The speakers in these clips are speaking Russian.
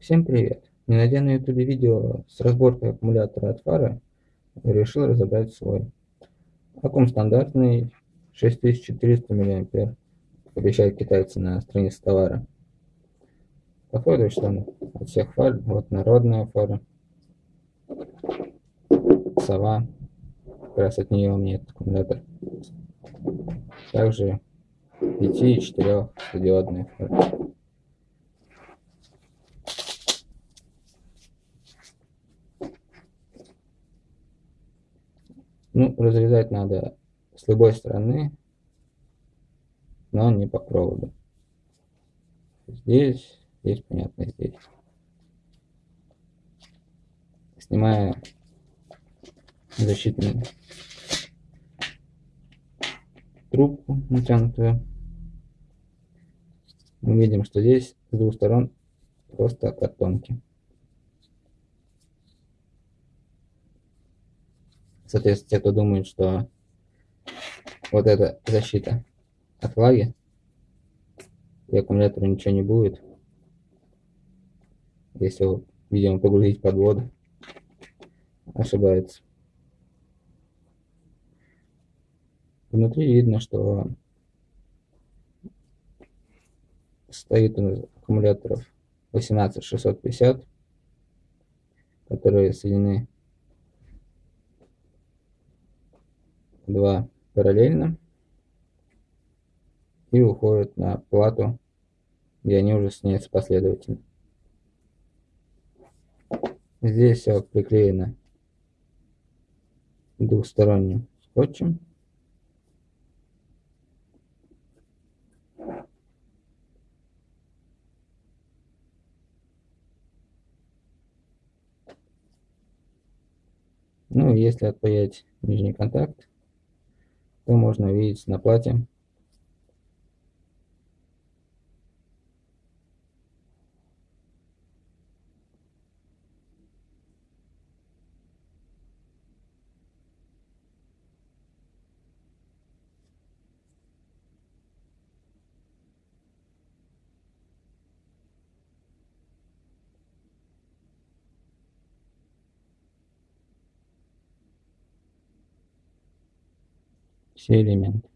Всем привет! Не найдя на ютубе видео с разборкой аккумулятора от фары, решил разобрать свой. Аккум стандартный 6400 мА, обещают китайцы на странице товара. Походу, что он от всех фар, вот народная фара, сова, как раз от нее у меня этот аккумулятор. Также 5 и 4 диодные фары. Ну, разрезать надо с любой стороны, но не по проводу. Здесь, здесь, понятно, здесь. Снимая защитную трубку натянутую, мы видим, что здесь с двух сторон просто картонки. Соответственно, те, кто думает, что вот эта защита от влаги, и аккумулятору ничего не будет, если его, видимо, погрузить под воду, ошибается. Внутри видно, что стоит у нас аккумуляторов 18650, которые соединены два параллельно и уходят на плату, где они уже соединяются последовательно. Здесь все приклеено двухсторонним скотчем. Ну, если отпаять нижний контакт, что можно увидеть на плате. Все элементы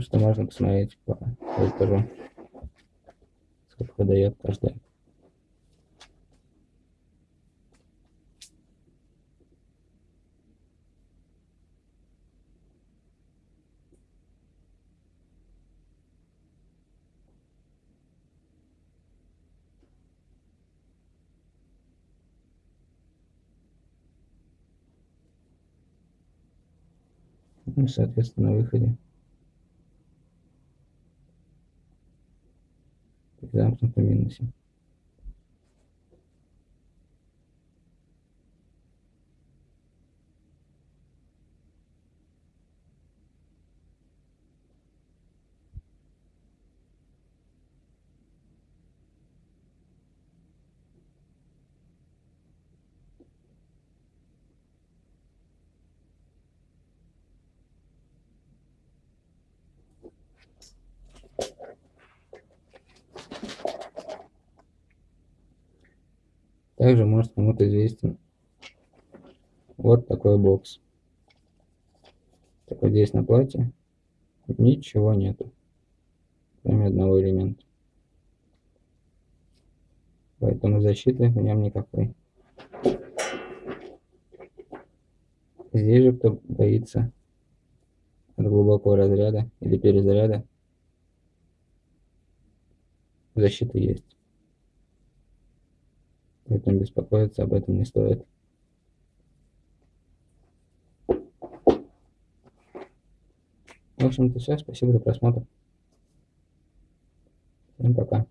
что можно посмотреть по вольтажу, сколько дает каждая. Ну, соответственно, на выходе замкнутом минусе. Также может кому-то известен вот такой бокс. Так вот здесь на плате ничего нету, кроме одного элемента. Поэтому защиты в нем никакой. Здесь же кто боится от глубокого разряда или перезаряда, защита есть поэтому беспокоиться об этом не стоит. В общем-то все. Спасибо за просмотр. Всем пока.